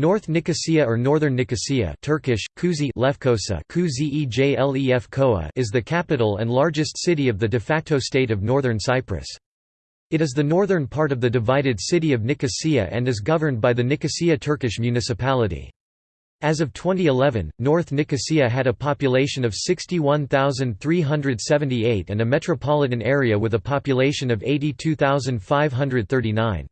North Nicosia or Northern Nicosia Turkish, Kuzi Lefkosa is the capital and largest city of the de facto state of Northern Cyprus. It is the northern part of the divided city of Nicosia and is governed by the Nicosia Turkish municipality. As of 2011, North Nicosia had a population of 61,378 and a metropolitan area with a population of 82,539.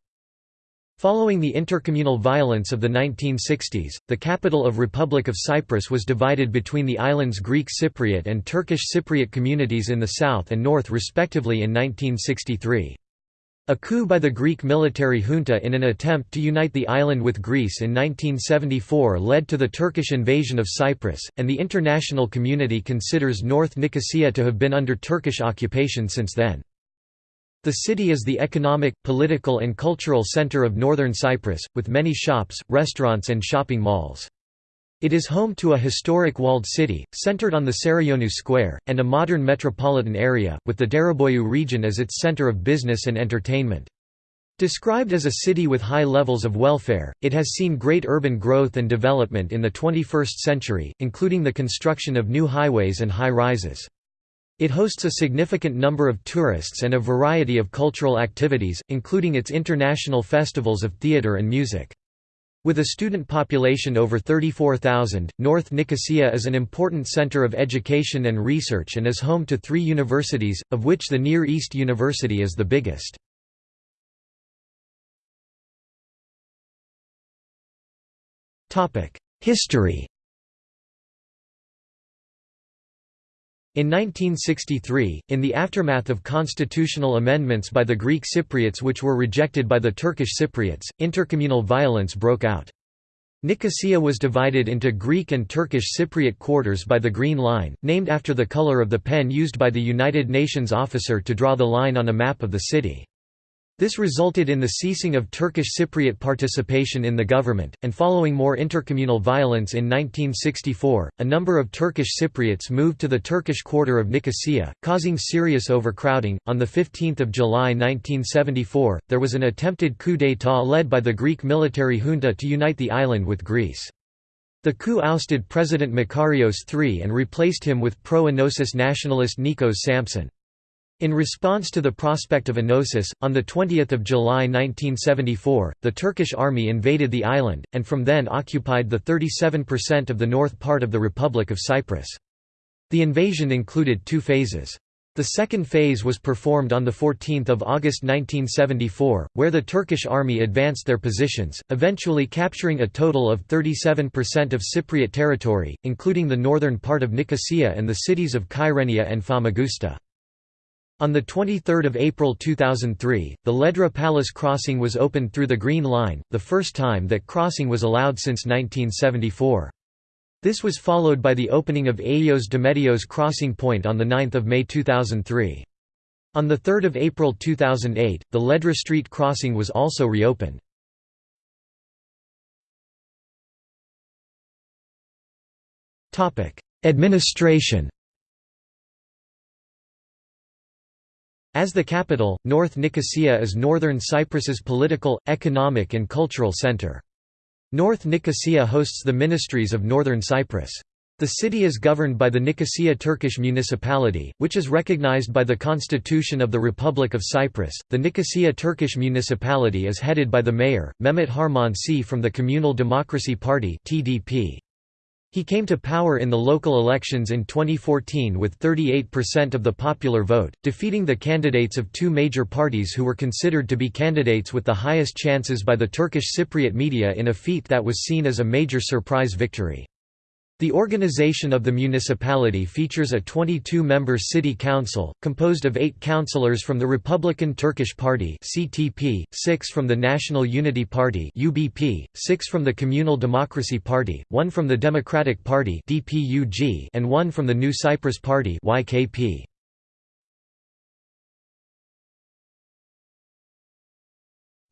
Following the intercommunal violence of the 1960s, the capital of Republic of Cyprus was divided between the island's Greek Cypriot and Turkish Cypriot communities in the south and north respectively in 1963. A coup by the Greek military junta in an attempt to unite the island with Greece in 1974 led to the Turkish invasion of Cyprus, and the international community considers North Nicosia to have been under Turkish occupation since then. The city is the economic, political and cultural center of northern Cyprus, with many shops, restaurants and shopping malls. It is home to a historic walled city, centered on the Sarayonu Square, and a modern metropolitan area, with the Dereboyu region as its center of business and entertainment. Described as a city with high levels of welfare, it has seen great urban growth and development in the 21st century, including the construction of new highways and high-rises. It hosts a significant number of tourists and a variety of cultural activities, including its international festivals of theatre and music. With a student population over 34,000, North Nicosia is an important center of education and research and is home to three universities, of which the Near East University is the biggest. History In 1963, in the aftermath of constitutional amendments by the Greek Cypriots which were rejected by the Turkish Cypriots, intercommunal violence broke out. Nicosia was divided into Greek and Turkish Cypriot quarters by the Green Line, named after the color of the pen used by the United Nations officer to draw the line on a map of the city. This resulted in the ceasing of Turkish Cypriot participation in the government, and following more intercommunal violence in 1964, a number of Turkish Cypriots moved to the Turkish quarter of Nicosia, causing serious overcrowding. On 15 July 1974, there was an attempted coup d'état led by the Greek military junta to unite the island with Greece. The coup ousted President Makarios III and replaced him with pro-Enosis nationalist Nikos Sampson. In response to the prospect of enosis, on 20 July 1974, the Turkish army invaded the island, and from then occupied the 37% of the north part of the Republic of Cyprus. The invasion included two phases. The second phase was performed on 14 August 1974, where the Turkish army advanced their positions, eventually capturing a total of 37% of Cypriot territory, including the northern part of Nicosia and the cities of Kyrenia and Famagusta. On 23 April 2003, the Ledra Palace crossing was opened through the Green Line, the first time that crossing was allowed since 1974. This was followed by the opening of Ayios Dimitrios crossing point on 9 May 2003. On 3 April 2008, the Ledra Street crossing was also reopened. Administration As the capital, North Nicosia is northern Cyprus's political, economic and cultural center. North Nicosia hosts the ministries of northern Cyprus. The city is governed by the Nicosia Turkish municipality, which is recognized by the Constitution of the Republic of Cyprus. The Nicosia Turkish municipality is headed by the mayor, Mehmet Harmancı from the Communal Democracy Party (TDP). He came to power in the local elections in 2014 with 38% of the popular vote, defeating the candidates of two major parties who were considered to be candidates with the highest chances by the Turkish Cypriot media in a feat that was seen as a major surprise victory. The organization of the municipality features a 22-member city council, composed of eight councillors from the Republican Turkish Party (CTP), six from the National Unity Party (UBP), six from the Communal Democracy Party, one from the Democratic Party (DPUG), and one from the New Cyprus Party (YKP).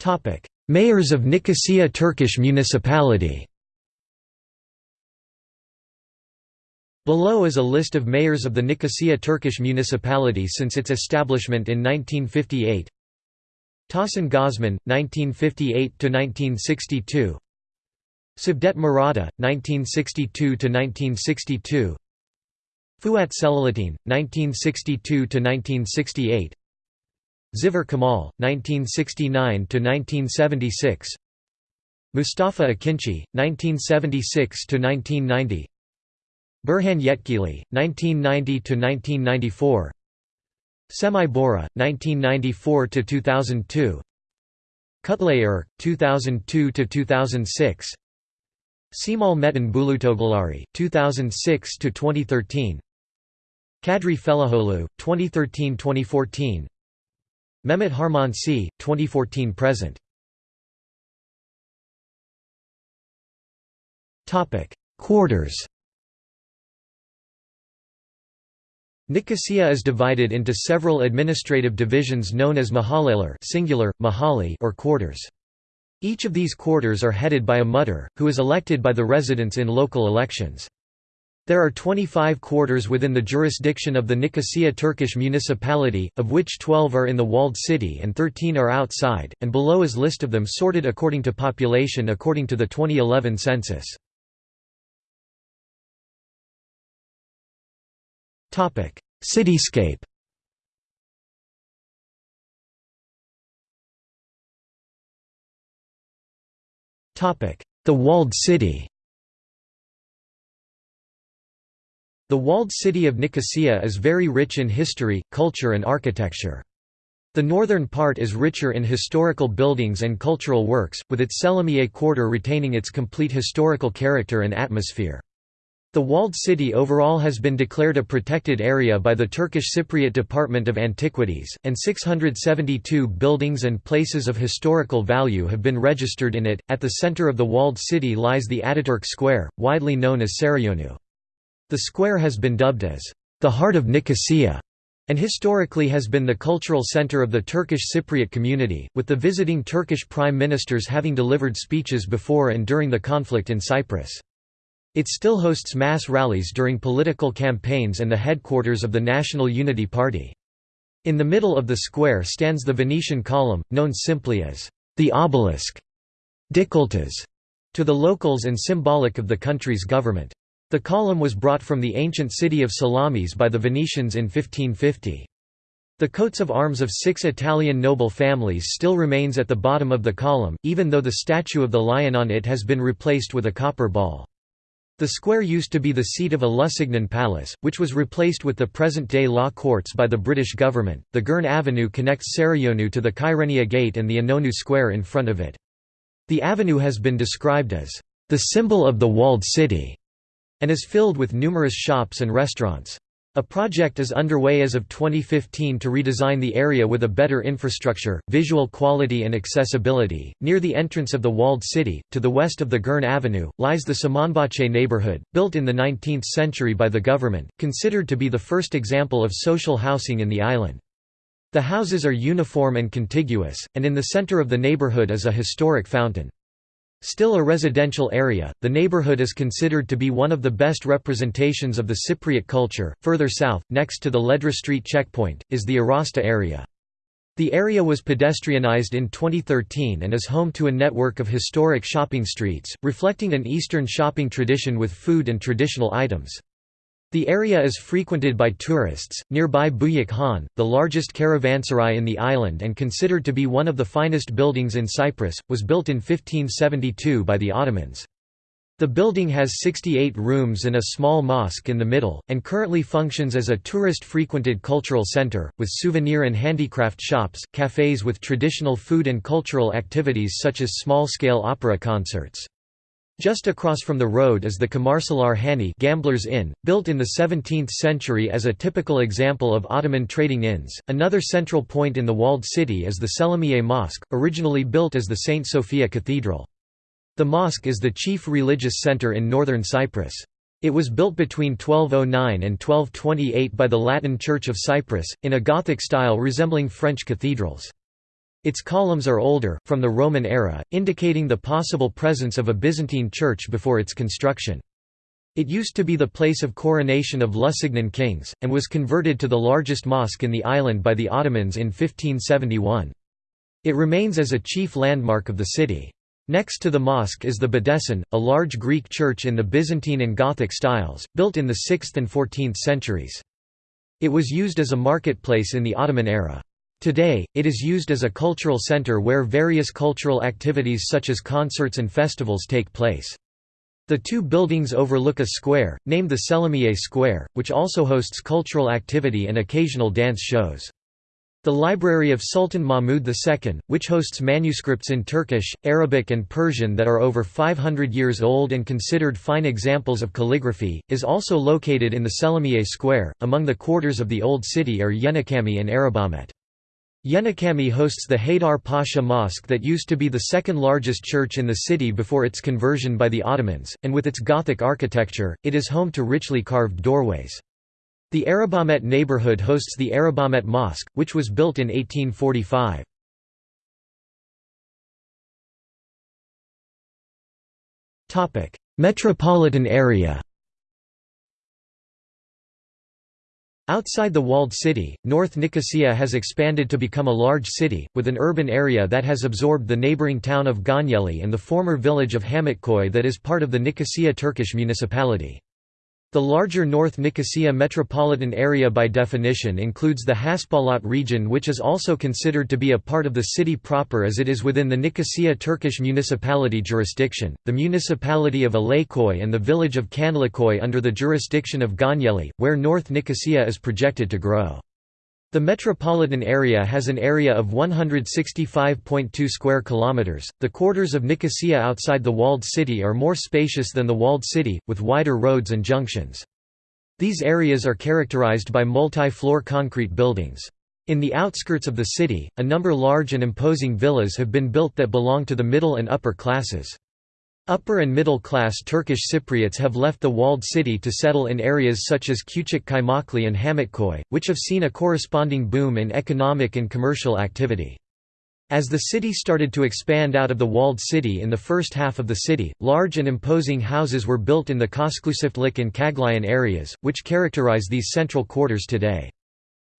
Topic: Mayors of Nicosia Turkish Municipality. Below is a list of mayors of the Nicosia Turkish municipality since its establishment in 1958 Tahsin Gozman, 1958–1962 Cevdet Maratha, 1962–1962 Fuat Celalettin, 1962–1968 Ziver Kemal, 1969–1976 Mustafa Akinci, 1976–1990 Burhan Yetkili, 1990–1994 Semih Bora, 1994–2002 Kutlay Erk, 2002–2006 Cemal Metin Bulutoğluları, 2006–2013 Kadri Fellahoğlu, 2013–2014 Mehmet Harmancı, 2014–present Quarters Nicosia is divided into several administrative divisions known as mahalleler singular, mahali or quarters. Each of these quarters are headed by a muhtar, who is elected by the residents in local elections. There are 25 quarters within the jurisdiction of the Nicosia Turkish municipality, of which 12 are in the walled city and 13 are outside, and below is list of them sorted according to population according to the 2011 census. Cityscape The walled city The walled city of Nicosia is very rich in history, culture and architecture. The northern part is richer in historical buildings and cultural works, with its Selimiye quarter retaining its complete historical character and atmosphere. The walled city overall has been declared a protected area by the Turkish Cypriot Department of Antiquities, and 672 buildings and places of historical value have been registered in it. At the center of the walled city lies the Ataturk Square, widely known as Sarayonu. The square has been dubbed as the heart of Nicosia and historically has been the cultural center of the Turkish Cypriot community, with the visiting Turkish prime ministers having delivered speeches before and during the conflict in Cyprus. It still hosts mass rallies during political campaigns and the headquarters of the National Unity Party. In the middle of the square stands the Venetian column, known simply as the obelisk Dikilitaş, to the locals and symbolic of the country's government. The column was brought from the ancient city of Salamis by the Venetians in 1550. The coats of arms of six Italian noble families still remains at the bottom of the column, even though the statue of the lion on it has been replaced with a copper ball. The square used to be the seat of a Lusignan palace, which was replaced with the present-day law courts by the British government. The Girne Avenue connects Sarayonu to the Kyrenia Gate and the Inonu Square in front of it. The avenue has been described as the symbol of the walled city and is filled with numerous shops and restaurants. A project is underway as of 2015 to redesign the area with a better infrastructure, visual quality, and accessibility. Near the entrance of the walled city, to the west of the Girne Avenue, lies the Samanbahçe neighborhood, built in the 19th century by the government, considered to be the first example of social housing in the island. The houses are uniform and contiguous, and in the center of the neighborhood is a historic fountain. Still a residential area, the neighborhood is considered to be one of the best representations of the Cypriot culture. Further south, next to the Ledra Street checkpoint, is the Arasta area. The area was pedestrianized in 2013 and is home to a network of historic shopping streets, reflecting an Eastern shopping tradition with food and traditional items. The area is frequented by tourists. Nearby Buyuk Han, the largest caravanserai in the island and considered to be one of the finest buildings in Cyprus, was built in 1572 by the Ottomans. The building has 68 rooms and a small mosque in the middle, and currently functions as a tourist-frequented cultural center, with souvenir and handicraft shops, cafes with traditional food and cultural activities such as small-scale opera concerts. Just across from the road is the Kumarcılar Hanı Gamblers Inn, built in the 17th century as a typical example of Ottoman trading inns. Another central point in the walled city is the Selimiye Mosque, originally built as the St. Sophia Cathedral. The mosque is the chief religious center in northern Cyprus. It was built between 1209 and 1228 by the Latin Church of Cyprus, in a Gothic style resembling French cathedrals. Its columns are older, from the Roman era, indicating the possible presence of a Byzantine church before its construction. It used to be the place of coronation of Lusignan kings, and was converted to the largest mosque in the island by the Ottomans in 1571. It remains as a chief landmark of the city. Next to the mosque is the Bedesten, a large Greek church in the Byzantine and Gothic styles, built in the 6th and 14th centuries. It was used as a marketplace in the Ottoman era. Today, it is used as a cultural center where various cultural activities such as concerts and festivals take place. The two buildings overlook a square, named the Selimiye Square, which also hosts cultural activity and occasional dance shows. The Library of Sultan Mahmud II, which hosts manuscripts in Turkish, Arabic and Persian that are over 500 years old and considered fine examples of calligraphy, is also located in the Selimiye Square. Among the quarters of the Old City er are Yenicami and Arabahmet. Yenicami hosts the Haydar Pasha Mosque that used to be the second largest church in the city before its conversion by the Ottomans, and with its Gothic architecture, it is home to richly carved doorways. The Arabahmet neighborhood hosts the Arabahmet Mosque, which was built in 1845. Metropolitan area Outside the walled city, North Nicosia has expanded to become a large city, with an urban area that has absorbed the neighboring town of Gönyeli and the former village of Hamitköy that is part of the Nicosia Turkish municipality. The larger North Nicosia metropolitan area by definition includes the Haspolat region which is also considered to be a part of the city proper as it is within the Nicosia Turkish municipality jurisdiction, the municipality of Alayköy and the village of Kanlıköy under the jurisdiction of Gönyeli, where North Nicosia is projected to grow. The metropolitan area has an area of 165.2 square kilometers. The quarters of Nicosia outside the walled city are more spacious than the walled city, with wider roads and junctions. These areas are characterized by multi-floor concrete buildings. In the outskirts of the city, a number large and imposing villas have been built that belong to the middle and upper classes. Upper and middle-class Turkish Cypriots have left the walled city to settle in areas such as Küçük Kaymaklı and Hamitköy, which have seen a corresponding boom in economic and commercial activity. As the city started to expand out of the walled city in the first half of the city, large and imposing houses were built in the Köşklüçiftlik and Çağlayan areas, which characterize these central quarters today.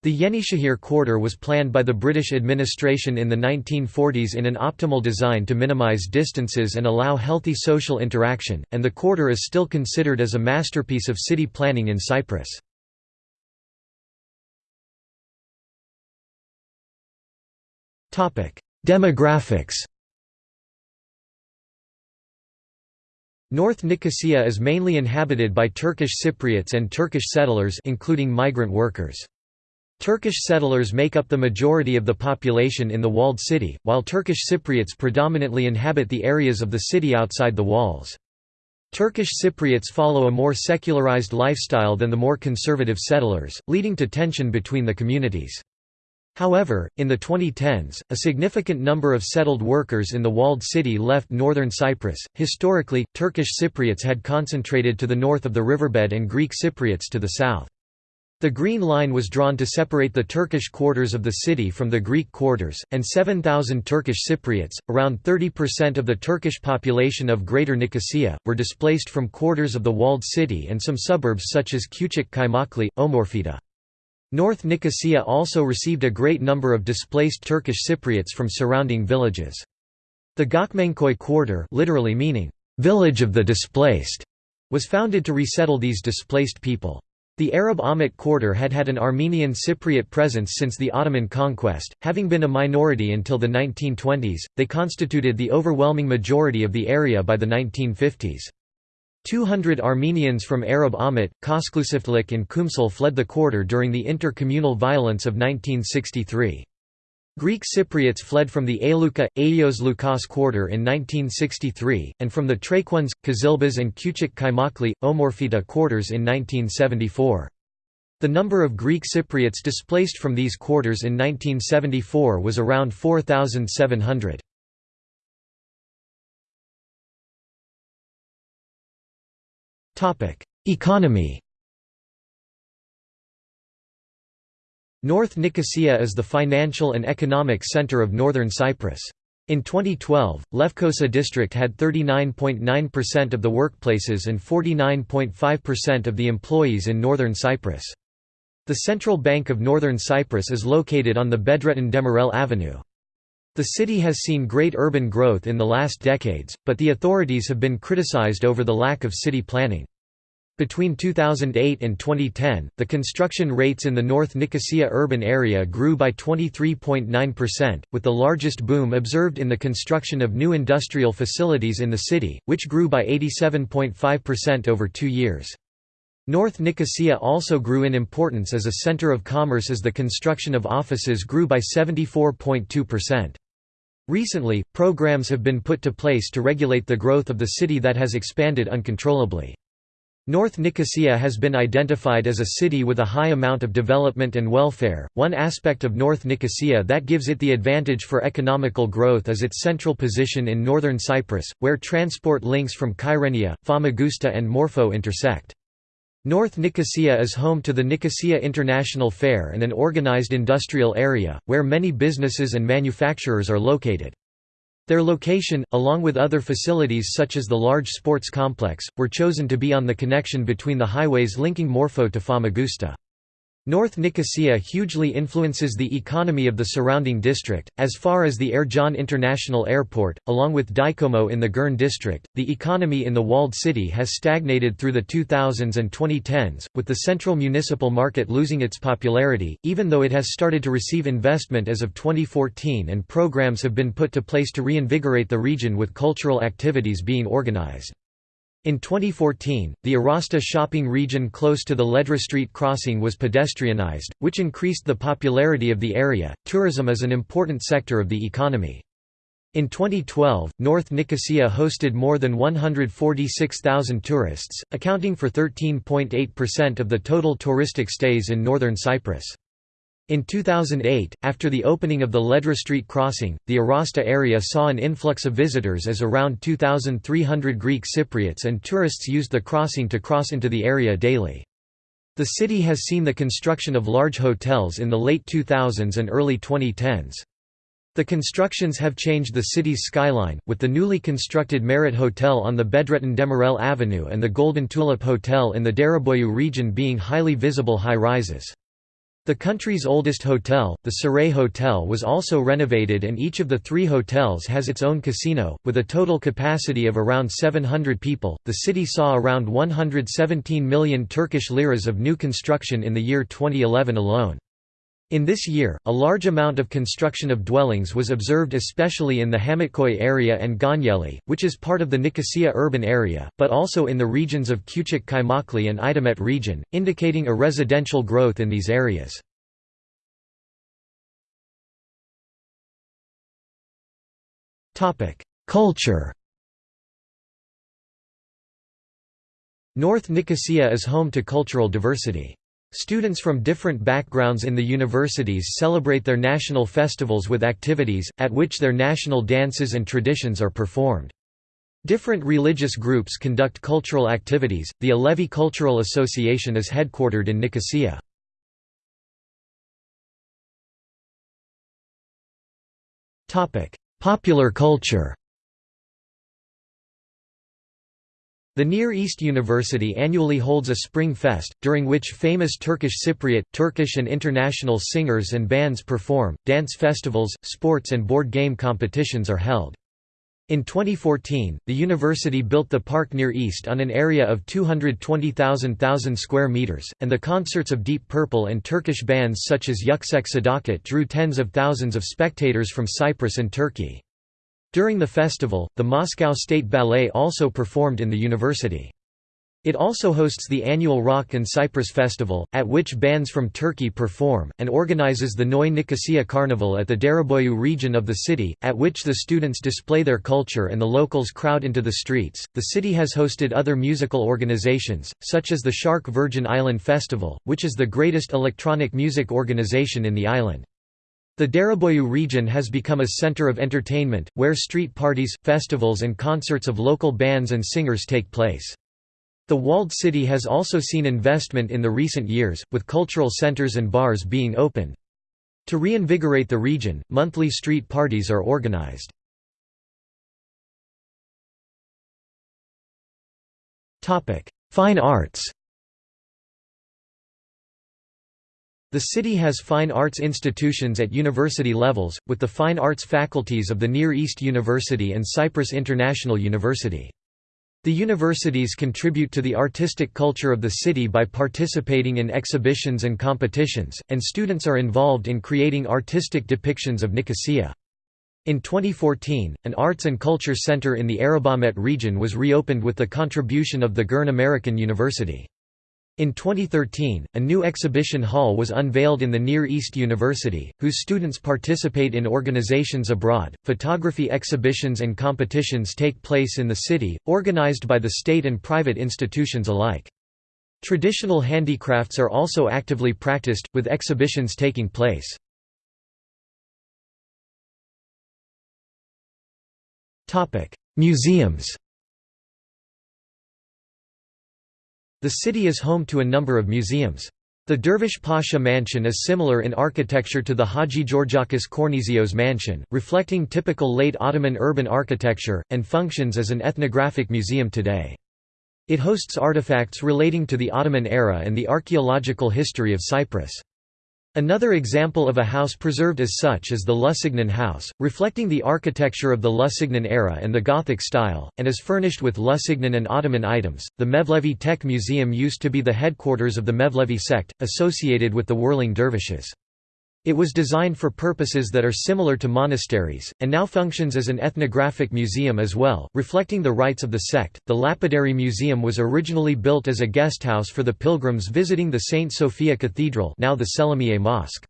The Yenişehir quarter was planned by the British administration in the 1940s in an optimal design to minimize distances and allow healthy social interaction, and the quarter is still considered as a masterpiece of city planning in Cyprus. Demographics North Nicosia is mainly inhabited by Turkish Cypriots and Turkish settlers including migrant workers. Turkish settlers make up the majority of the population in the walled city, while Turkish Cypriots predominantly inhabit the areas of the city outside the walls. Turkish Cypriots follow a more secularized lifestyle than the more conservative settlers, leading to tension between the communities. However, in the 2010s, a significant number of settled workers in the walled city left northern Cyprus. Historically, Turkish Cypriots had concentrated to the north of the riverbed and Greek Cypriots to the south. The Green Line was drawn to separate the Turkish quarters of the city from the Greek quarters, and 7,000 Turkish Cypriots, around 30% of the Turkish population of Greater Nicosia, were displaced from quarters of the walled city and some suburbs such as Küçük Kaymaklı, Omorfida. North Nicosia also received a great number of displaced Turkish Cypriots from surrounding villages. The Göçmenköy quarter literally meaning, "...village of the displaced", was founded to resettle these displaced people. The Arab Ahmet quarter had had an Armenian Cypriot presence since the Ottoman conquest, having been a minority until the 1920s, they constituted the overwhelming majority of the area by the 1950s. 200 Armenians from Arab Ahmet, Köşklüçiftlik and Kumsul fled the quarter during the inter-communal violence of 1963. Greek Cypriots fled from the Aluka, Ayios Lukas quarter in 1963, and from the Traquans, Kızılbaş and Küçük Kaymaklı, Omorfida quarters in 1974. The number of Greek Cypriots displaced from these quarters in 1974 was around 4,700. Economy North Nicosia is the financial and economic center of northern Cyprus. In 2012, Lefkosa district had 39.9% of the workplaces and 49.5% of the employees in northern Cyprus. The Central Bank of Northern Cyprus is located on the Bedrettin Demirel Avenue. The city has seen great urban growth in the last decades, but the authorities have been criticized over the lack of city planning. Between 2008 and 2010, the construction rates in the North Nicosia urban area grew by 23.9%, with the largest boom observed in the construction of new industrial facilities in the city, which grew by 87.5% over two years. North Nicosia also grew in importance as a center of commerce as the construction of offices grew by 74.2%. Recently, programs have been put to place to regulate the growth of the city that has expanded uncontrollably. North Nicosia has been identified as a city with a high amount of development and welfare. One aspect of North Nicosia that gives it the advantage for economical growth is its central position in northern Cyprus, where transport links from Kyrenia, Famagusta, and Morphou intersect. North Nicosia is home to the Nicosia International Fair and an organized industrial area, where many businesses and manufacturers are located. Their location, along with other facilities such as the large sports complex, were chosen to be on the connection between the highways linking Morphou to Famagusta. North Nicosia hugely influences the economy of the surrounding district, as far as the Ercan International Airport, along with Dikomo in the Girne district. The economy in the walled city has stagnated through the 2000s and 2010s, with the central municipal market losing its popularity, even though it has started to receive investment as of 2014 and programs have been put to place to reinvigorate the region with cultural activities being organized. In 2014, the Arasta shopping region close to the Ledra Street crossing was pedestrianized, which increased the popularity of the area. Tourism is an important sector of the economy. In 2012, North Nicosia hosted more than 146,000 tourists, accounting for 13.8% of the total touristic stays in northern Cyprus. In 2008, after the opening of the Ledra Street crossing, the Arasta area saw an influx of visitors as around 2,300 Greek Cypriots and tourists used the crossing to cross into the area daily. The city has seen the construction of large hotels in the late 2000s and early 2010s. The constructions have changed the city's skyline, with the newly constructed Merit Hotel on the Bedrettin Demirel Avenue and the Golden Tulip Hotel in the Dereboyu region being highly visible high-rises. The country's oldest hotel, the Saray Hotel was also renovated and each of the three hotels has its own casino, with a total capacity of around 700 people. The city saw around 117 million Turkish liras of new construction in the year 2011 alone. In this year, a large amount of construction of dwellings was observed especially in the Hamitköy area and Gönyeli, which is part of the Nicosia urban area, but also in the regions of Küçük Kaymaklı and İdemit region, indicating a residential growth in these areas. Culture North Nicosia is home to cultural diversity. Students from different backgrounds in the universities celebrate their national festivals with activities, at which their national dances and traditions are performed. Different religious groups conduct cultural activities. The Alevi Cultural Association is headquartered in Nicosia. Topic: Popular culture. The Near East University annually holds a Spring Fest, during which famous Turkish Cypriot, Turkish and international singers and bands perform, dance festivals, sports and board game competitions are held. In 2014, the university built the Park Near East on an area of 220,000 square meters, and the concerts of Deep Purple and Turkish bands such as Yüksek Sadakat drew tens of thousands of spectators from Cyprus and Turkey. During the festival, the Moscow State Ballet also performed in the university. It also hosts the annual Rock and Cyprus Festival, at which bands from Turkey perform, and organizes the Noy Nicosia Carnival at the Dereboyu region of the city, at which the students display their culture and the locals crowd into the streets. The city has hosted other musical organizations, such as the Shark Virgin Island Festival, which is the greatest electronic music organization in the island. The Dereboyu region has become a center of entertainment, where street parties, festivals and concerts of local bands and singers take place. The walled city has also seen investment in the recent years, with cultural centers and bars being opened. To reinvigorate the region, monthly street parties are organized. Fine arts The city has fine arts institutions at university levels, with the fine arts faculties of the Near East University and Cyprus International University. The universities contribute to the artistic culture of the city by participating in exhibitions and competitions, and students are involved in creating artistic depictions of Nicosia. In 2014, an arts and culture center in the Arabamete region was reopened with the contribution of the Girne American University. In 2013, a new exhibition hall was unveiled in the Near East University, whose students participate in organizations abroad. Photography exhibitions and competitions take place in the city, organized by the state and private institutions alike. Traditional handicrafts are also actively practiced, with exhibitions taking place. Museums The city is home to a number of museums. The Dervish Pasha Mansion is similar in architecture to the Haji Georgakis Kornesios Mansion, reflecting typical late Ottoman urban architecture, and functions as an ethnographic museum today. It hosts artifacts relating to the Ottoman era and the archaeological history of Cyprus. Another example of a house preserved as such is the Lusignan House, reflecting the architecture of the Lusignan era and the Gothic style, and is furnished with Lusignan and Ottoman items. The Mevlevi Tekke Museum used to be the headquarters of the Mevlevi sect, associated with the whirling dervishes. It was designed for purposes that are similar to monasteries, and now functions as an ethnographic museum as well, reflecting the rites of the sect. The Lapidary Museum was originally built as a guesthouse for the pilgrims visiting the St. Sophia Cathedral, now the Selimiye Mosque.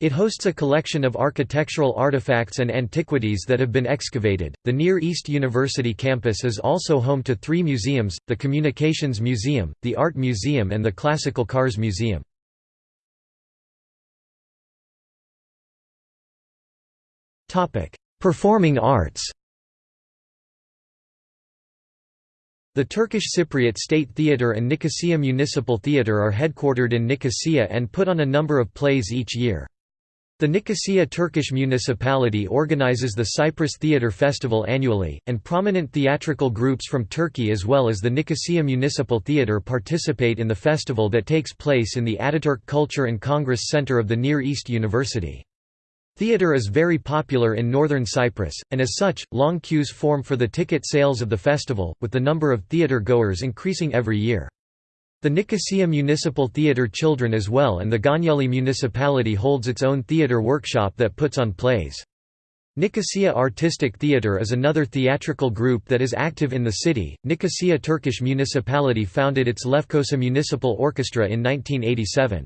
It hosts a collection of architectural artifacts and antiquities that have been excavated. The Near East University campus is also home to three museums the Communications Museum, the Art Museum, and the Classical Cars Museum. Performing arts The Turkish Cypriot State Theatre and Nicosia Municipal Theatre are headquartered in Nicosia and put on a number of plays each year. The Nicosia Turkish municipality organizes the Cyprus Theatre Festival annually, and prominent theatrical groups from Turkey as well as the Nicosia Municipal Theatre participate in the festival that takes place in the Ataturk Culture and Congress Center of the Near East University. Theatre is very popular in northern Cyprus, and as such, long queues form for the ticket sales of the festival, with the number of theatre goers increasing every year. The Nicosia Municipal Theatre Children as well and the Gönyeli municipality holds its own theatre workshop that puts on plays. Nicosia Artistic Theatre is another theatrical group that is active in the city. Nicosia Turkish municipality founded its Lefkosa Municipal Orchestra in 1987.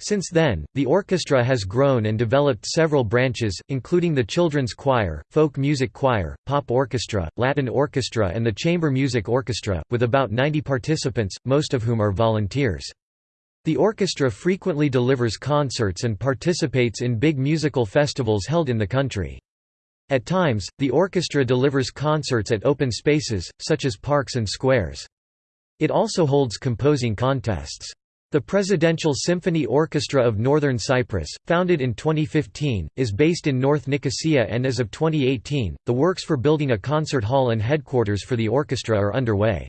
Since then, the orchestra has grown and developed several branches, including the children's choir, folk music choir, pop orchestra, Latin orchestra and the chamber music orchestra, with about 90 participants, most of whom are volunteers. The orchestra frequently delivers concerts and participates in big musical festivals held in the country. At times, the orchestra delivers concerts at open spaces, such as parks and squares. It also holds composing contests. The Presidential Symphony Orchestra of Northern Cyprus, founded in 2015, is based in North Nicosia and as of 2018, the works for building a concert hall and headquarters for the orchestra are underway.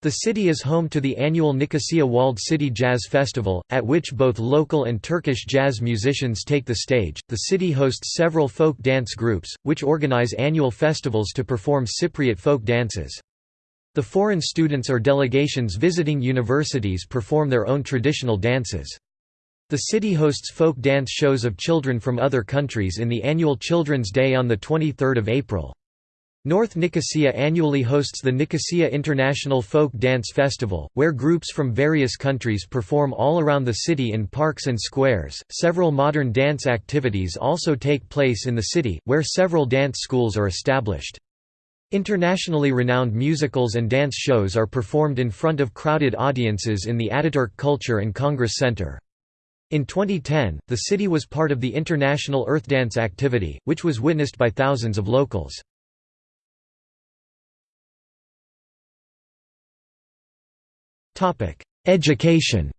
The city is home to the annual Nicosia Walled City Jazz Festival, at which both local and Turkish jazz musicians take the stage. The city hosts several folk dance groups, which organize annual festivals to perform Cypriot folk dances. The foreign students or delegations visiting universities perform their own traditional dances. The city hosts folk dance shows of children from other countries in the annual Children's Day on 23 April. North Nicosia annually hosts the Nicosia International Folk Dance Festival, where groups from various countries perform all around the city in parks and squares. Several modern dance activities also take place in the city, where several dance schools are established. Internationally renowned musicals and dance shows are performed in front of crowded audiences in the Ataturk Culture and Congress Center. In 2010, the city was part of the international Earth Dance activity, which was witnessed by thousands of locals. Education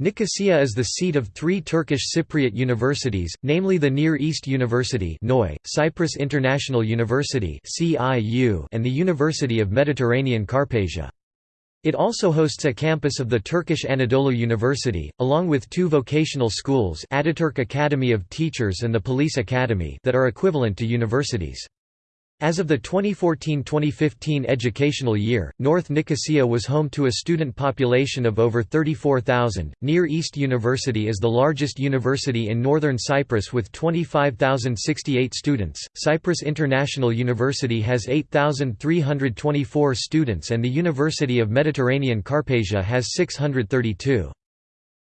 Nicosia is the seat of three Turkish Cypriot universities, namely the Near East University Cyprus International University and the University of Mediterranean Karpasia. It also hosts a campus of the Turkish Anadolu University, along with two vocational schools Ataturk Academy of Teachers and the Police Academy that are equivalent to universities. As of the 2014–2015 educational year, North Nicosia was home to a student population of over 34,000. Near East University is the largest university in northern Cyprus with 25,068 students. Cyprus International University has 8,324 students and the University of Mediterranean Karpasia has 632.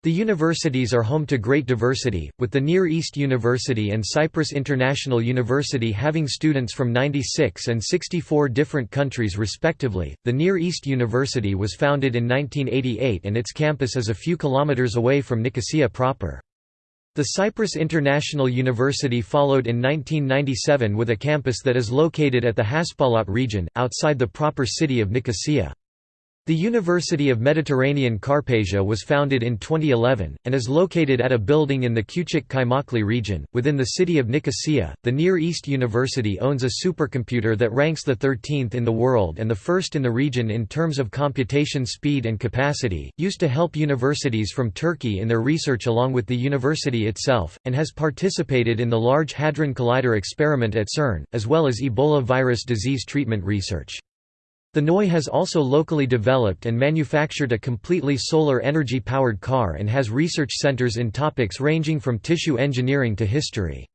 The universities are home to great diversity, with the Near East University and Cyprus International University having students from 96 and 64 different countries respectively. The Near East University was founded in 1988 and its campus is a few kilometers away from Nicosia proper. The Cyprus International University followed in 1997 with a campus that is located at the Haspolat region, outside the proper city of Nicosia. The University of Mediterranean Karpasia was founded in 2011, and is located at a building in the Küçük Kaymaklı region, within the city of Nicosia. The Near East University owns a supercomputer that ranks the 13th in the world and the first in the region in terms of computation speed and capacity, used to help universities from Turkey in their research along with the university itself, and has participated in the Large Hadron Collider experiment at CERN, as well as Ebola virus disease treatment research. The NOI has also locally developed and manufactured a completely solar energy-powered car and has research centers in topics ranging from tissue engineering to history.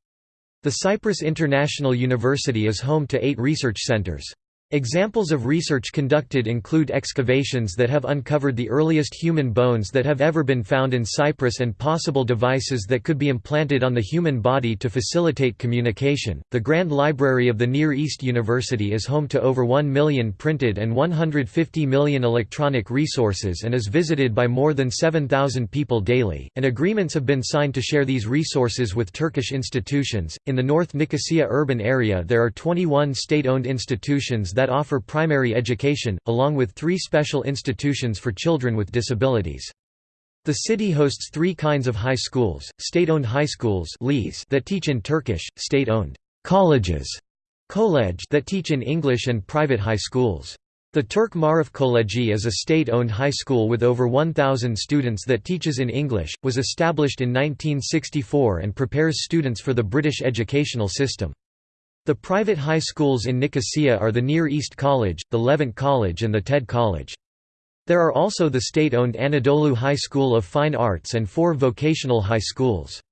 The Cyprus International University is home to eight research centers. Examples of research conducted include excavations that have uncovered the earliest human bones that have ever been found in Cyprus and possible devices that could be implanted on the human body to facilitate communication. The Grand Library of the Near East University is home to over 1 million printed and 150 million electronic resources and is visited by more than 7,000 people daily, and agreements have been signed to share these resources with Turkish institutions. In the North Nicosia urban area, there are 21 state owned institutions that offer primary education, along with three special institutions for children with disabilities. The city hosts three kinds of high schools, state-owned high schools that teach in Turkish, state-owned colleges that teach in English and private high schools. The Türk Maarif Koleji is a state-owned high school with over 1,000 students that teaches in English, was established in 1964 and prepares students for the British educational system. The private high schools in Nicosia are the Near East College, the Levant College and the TED College. There are also the state-owned Anadolu High School of Fine Arts and four vocational high schools.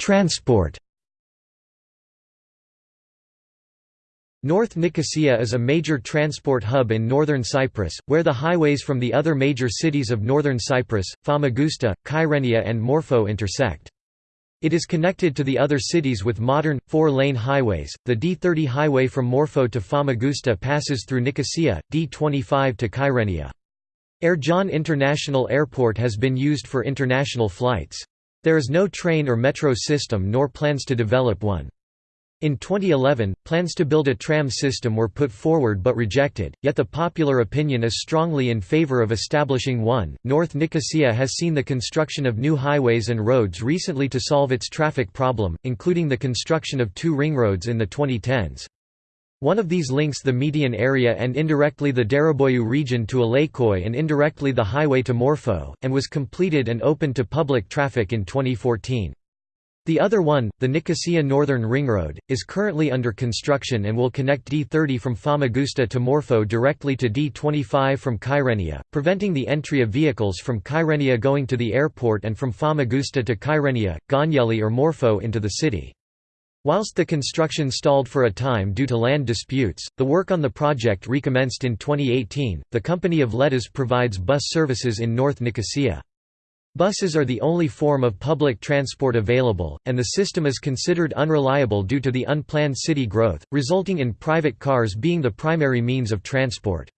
Transport North Nicosia is a major transport hub in northern Cyprus, where the highways from the other major cities of northern Cyprus, Famagusta, Kyrenia and Morphou intersect. It is connected to the other cities with modern, four-lane highways. The D30 highway from Morphou to Famagusta passes through Nicosia, D25 to Kyrenia. Ercan International Airport has been used for international flights. There is no train or metro system nor plans to develop one. In 2011, plans to build a tram system were put forward but rejected, yet the popular opinion is strongly in favor of establishing one. North Nicosia has seen the construction of new highways and roads recently to solve its traffic problem, including the construction of two ring roads in the 2010s. One of these links the median area and indirectly the Dereboyu region to Alayköy and indirectly the highway to Morphou, and was completed and opened to public traffic in 2014. The other one, the Nicosia Northern Ring Road, is currently under construction and will connect D30 from Famagusta to Morphou directly to D25 from Kyrenia, preventing the entry of vehicles from Kyrenia going to the airport and from Famagusta to Kyrenia, Gönyeli or Morphou into the city. Whilst the construction stalled for a time due to land disputes, the work on the project recommenced in 2018. The Company of Letters provides bus services in North Nicosia. Buses are the only form of public transport available, and the system is considered unreliable due to the unplanned city growth, resulting in private cars being the primary means of transport.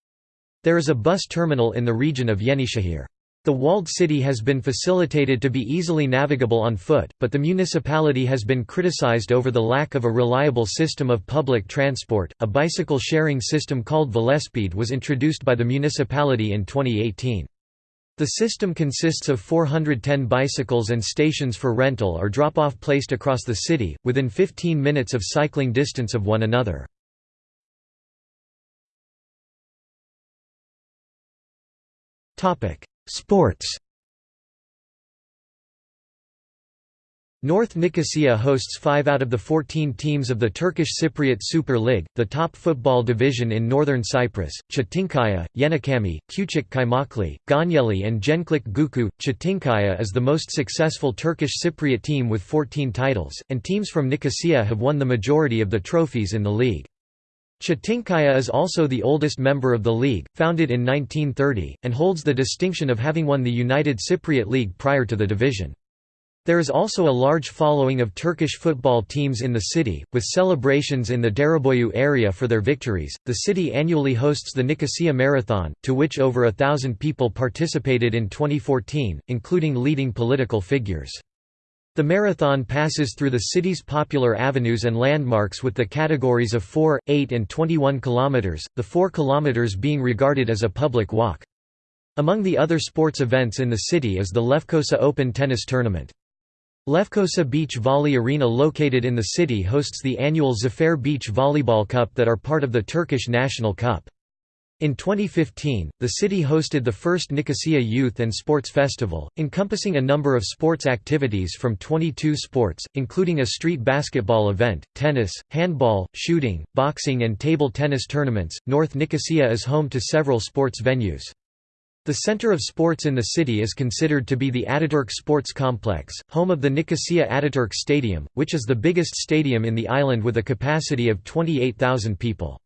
There is a bus terminal in the region of Yenişehir. The walled city has been facilitated to be easily navigable on foot, but the municipality has been criticized over the lack of a reliable system of public transport. A bicycle sharing system called Velespeed was introduced by the municipality in 2018. The system consists of 410 bicycles and stations for rental or drop-off placed across the city, within 15 minutes of cycling distance of one another. Sports North Nicosia hosts five out of the 14 teams of the Turkish Cypriot Super League, the top football division in northern Cyprus. Çetinkaya, Yenicami, Küçük Kaymaklı, Gönyeli, and Gençlik Gücü. Çetinkaya is the most successful Turkish Cypriot team with 14 titles, and teams from Nicosia have won the majority of the trophies in the league. Çetinkaya is also the oldest member of the league, founded in 1930, and holds the distinction of having won the United Cypriot League prior to the division. There is also a large following of Turkish football teams in the city, with celebrations in the Dereboyu area for their victories. The city annually hosts the Nicosia Marathon, to which over a thousand people participated in 2014, including leading political figures. The marathon passes through the city's popular avenues and landmarks with the categories of 4, 8 and 21 km, the 4 km being regarded as a public walk. Among the other sports events in the city is the Lefkosa Open Tennis Tournament. Lefkosa Beach Volley Arena located in the city hosts the annual Zafer Beach Volleyball Cup that are part of the Turkish National Cup. In 2015, the city hosted the first Nicosia Youth and Sports Festival, encompassing a number of sports activities from 22 sports, including a street basketball event, tennis, handball, shooting, boxing, and table tennis tournaments. North Nicosia is home to several sports venues. The center of sports in the city is considered to be the Ataturk Sports Complex, home of the Nicosia Ataturk Stadium, which is the biggest stadium in the island with a capacity of 28,000 people.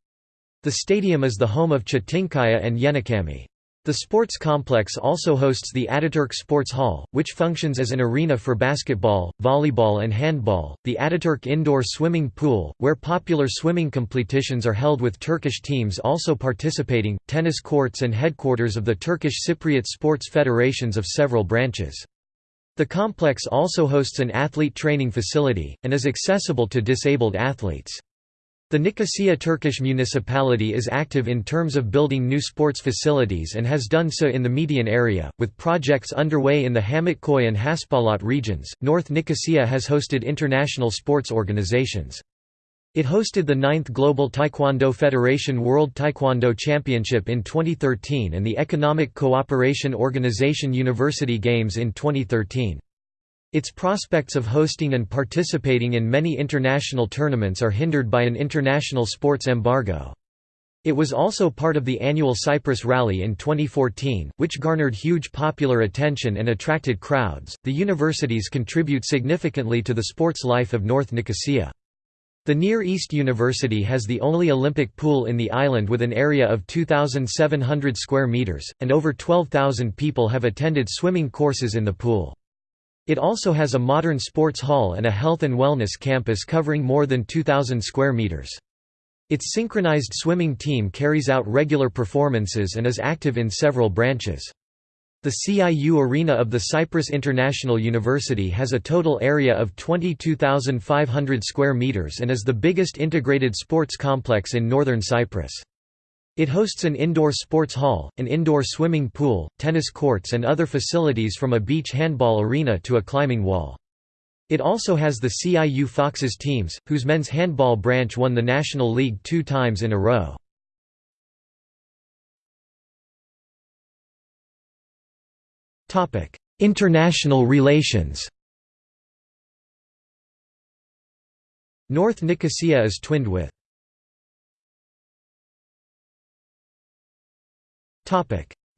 The stadium is the home of Çetinkaya and Yenicami. The sports complex also hosts the Ataturk Sports Hall, which functions as an arena for basketball, volleyball and handball, the Ataturk Indoor Swimming Pool, where popular swimming competitions are held with Turkish teams also participating, tennis courts and headquarters of the Turkish Cypriot sports federations of several branches. The complex also hosts an athlete training facility, and is accessible to disabled athletes. The Nicosia Turkish municipality is active in terms of building new sports facilities and has done so in the Metehan area, with projects underway in the Hamitköy and Haspolat regions. North Nicosia has hosted international sports organizations. It hosted the 9th Global Taekwondo Federation World Taekwondo Championship in 2013 and the Economic Cooperation Organization University Games in 2013. Its prospects of hosting and participating in many international tournaments are hindered by an international sports embargo. It was also part of the annual Cyprus Rally in 2014, which garnered huge popular attention and attracted crowds. The universities contribute significantly to the sports life of North Nicosia. The Near East University has the only Olympic pool in the island with an area of 2,700 square meters, and over 12,000 people have attended swimming courses in the pool. It also has a modern sports hall and a health and wellness campus covering more than 2,000 square meters. Its synchronized swimming team carries out regular performances and is active in several branches. The CIU Arena of the Cyprus International University has a total area of 22,500 square meters and is the biggest integrated sports complex in northern Cyprus. It hosts an indoor sports hall, an indoor swimming pool, tennis courts and other facilities from a beach handball arena to a climbing wall. It also has the CIU Foxes teams, whose men's handball branch won the National League two times in a row. International relations North Nicosia is twinned with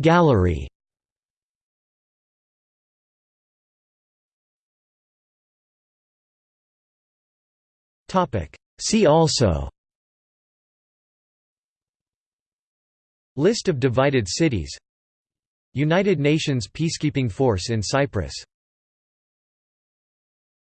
Gallery See also List of divided cities United Nations Peacekeeping Force in Cyprus